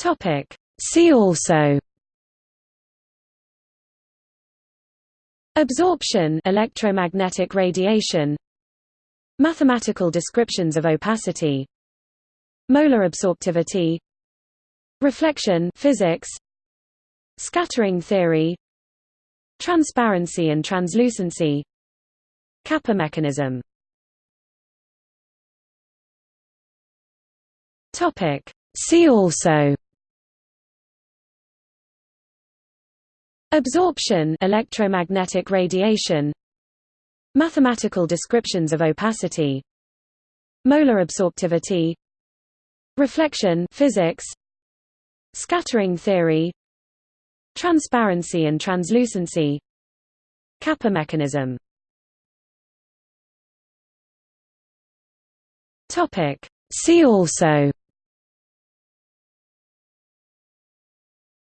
Topic. See also. Absorption electromagnetic radiation. Mathematical descriptions of opacity. Molar absorptivity. Reflection physics. Scattering theory. Transparency and translucency. Kappa mechanism. Topic. See also Absorption electromagnetic radiation. Mathematical descriptions of opacity. Molar absorptivity. Reflection physics. Scattering theory. Transparency and translucency. Kappa mechanism. See also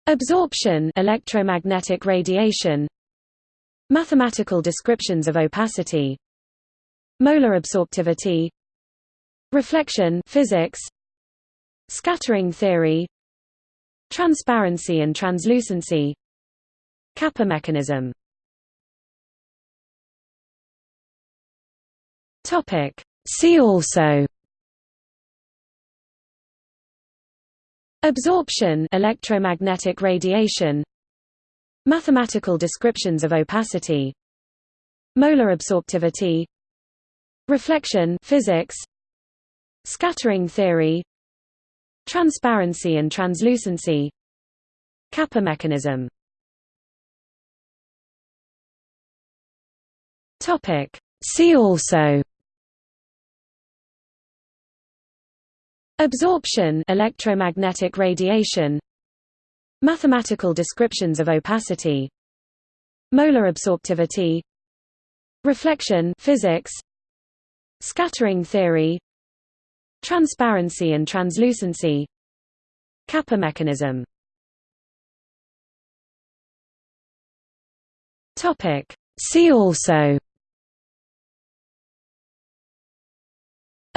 Absorption electromagnetic radiation. Mathematical descriptions of opacity. Molar absorptivity. Reflection physics. Scattering theory. Transparency and translucency. Kappa mechanism. See also Absorption electromagnetic radiation. Mathematical descriptions of opacity. Molar absorptivity. Reflection physics. Scattering theory. Transparency and translucency. Kappa mechanism. See also Absorption electromagnetic radiation. Mathematical descriptions of opacity. Molar absorptivity. Reflection physics. Scattering theory. Transparency and translucency. Kappa mechanism. See also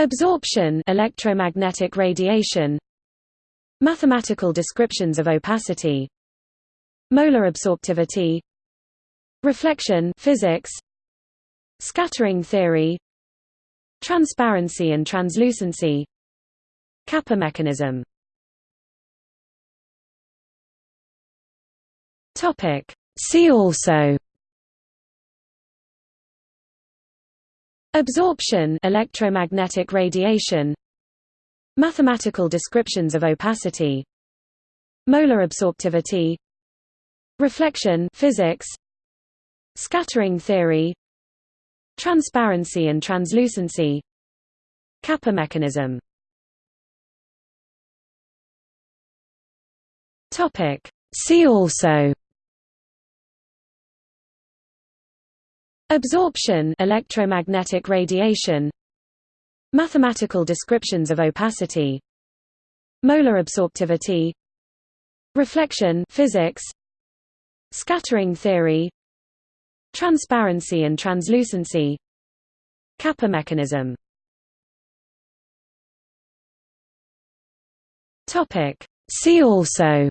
Absorption electromagnetic radiation. Mathematical descriptions of opacity. Molar absorptivity. Reflection physics. Scattering theory. Transparency and translucency. Kappa mechanism. See also Absorption electromagnetic radiation. Mathematical descriptions of opacity. Molar absorptivity. Reflection physics. Scattering theory. Transparency and translucency. Kappa mechanism. See also Absorption electromagnetic radiation. Mathematical descriptions of opacity. Molar absorptivity. Reflection physics. Scattering theory. Transparency and translucency. Kappa mechanism. See also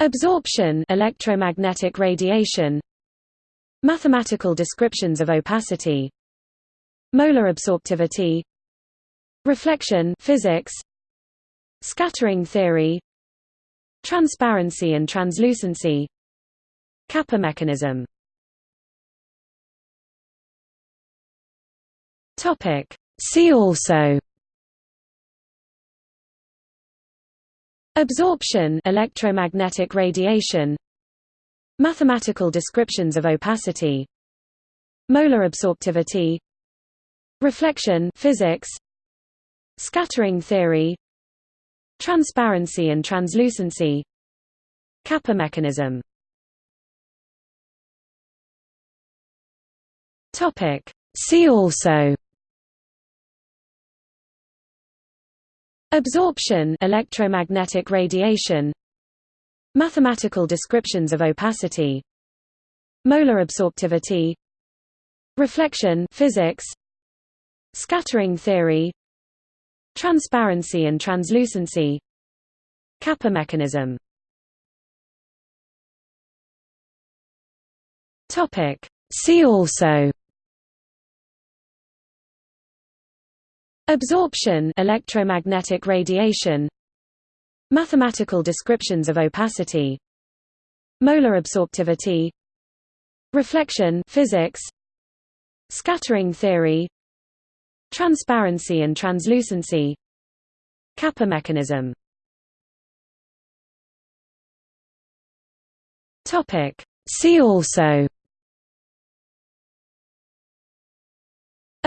Absorption electromagnetic radiation. Mathematical descriptions of opacity. Molar absorptivity. Reflection physics. Scattering theory. Transparency and translucency. Kappa mechanism. See also Absorption electromagnetic radiation. Mathematical descriptions of opacity. Molar absorptivity. Reflection physics. Scattering theory. Transparency and translucency. Kappa mechanism. See also Absorption electromagnetic radiation. Mathematical descriptions of opacity. Molar absorptivity. Reflection physics. Scattering theory. Transparency and translucency. Kappa mechanism. See also Absorption electromagnetic radiation. Mathematical descriptions of opacity. Molar absorptivity. Reflection physics. Scattering theory. Transparency and translucency. Kappa mechanism. See also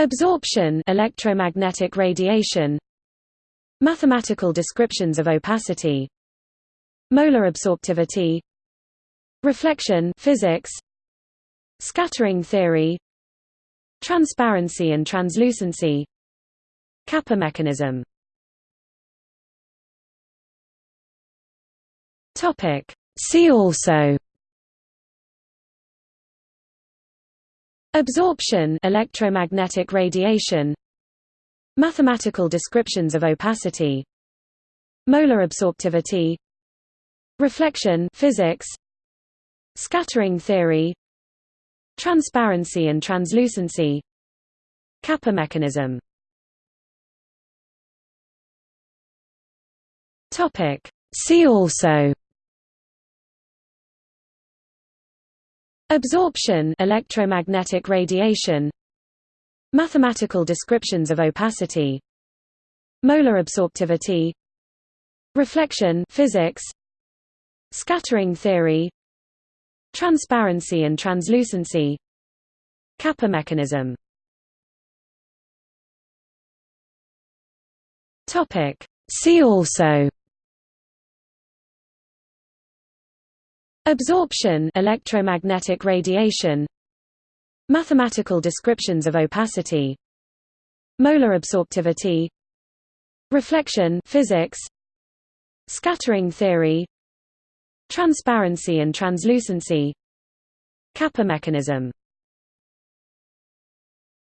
Absorption electromagnetic radiation. Mathematical descriptions of opacity. Molar absorptivity. Reflection physics. Scattering theory. Transparency and translucency. Kappa mechanism. See also Absorption electromagnetic radiation. Mathematical descriptions of opacity. Molar absorptivity. Reflection physics. Scattering theory. Transparency and translucency. Kappa mechanism. See also Absorption electromagnetic radiation. Mathematical descriptions of opacity. Molar absorptivity. Reflection physics. Scattering theory. Transparency and translucency. Kappa mechanism. See also Absorption electromagnetic radiation. Mathematical descriptions of opacity. Molar absorptivity. Reflection physics. Scattering theory. Transparency and translucency. Kappa mechanism